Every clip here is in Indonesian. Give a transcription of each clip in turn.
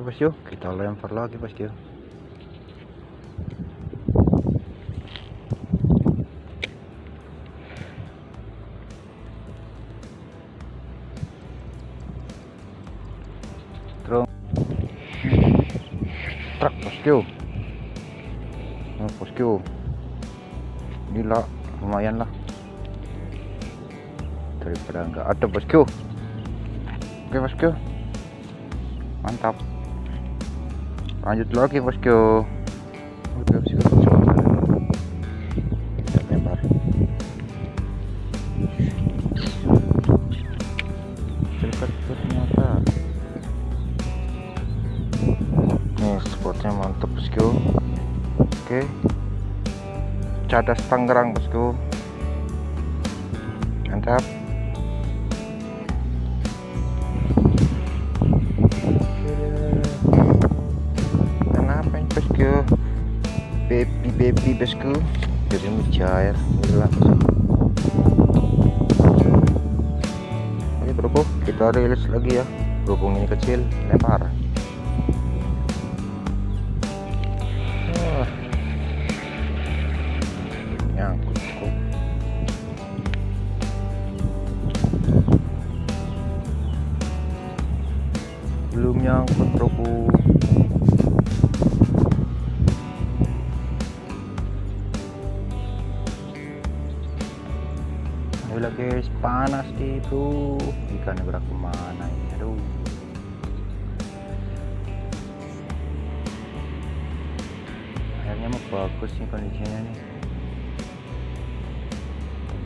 bosku kita lempar lagi bosku truk. Bosku oh, bosku inilah lumayan lah. Daripada enggak ada bosku oke bosku mantap lanjut lagi bosku. Oke bosku kita lempar dekat ternyata. Nih spotnya mantap bosku. Oke. Cadas Tangerang bosku. Mantap ini bosku baby baby bosku jadi mujair gila oke bro kita rilis lagi ya. Berhubung ini kecil lempar. Kok belum nyangkut bro Ayolah guys, panas nih bro. Ikannya gerak ke mana ini? Aduh. Airnya mah bagus nih kondisinya nih.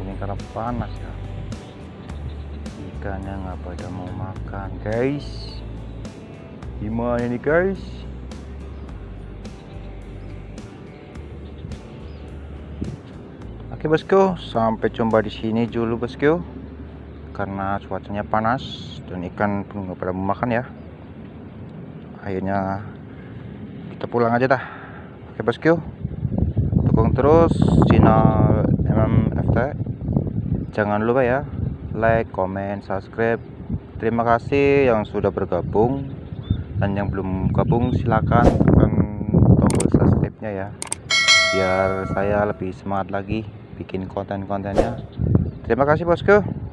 Mungkin karena panas ya. Ikannya nggak pada mau makan guys. Gimana nih guys? Oke bosku, sampai jumpa di sini dulu bosku. Karena cuacanya panas dan ikan pun nggak pada mau makan ya. Akhirnya kita pulang aja dah. Oke bosku, dukung terus channel MMFT. Jangan lupa ya, like, comment, subscribe. Terima kasih yang sudah bergabung dan yang belum gabung silakan tekan tombol subscribe-nya ya biar saya lebih semangat lagi bikin konten-kontennya. Terima kasih bosku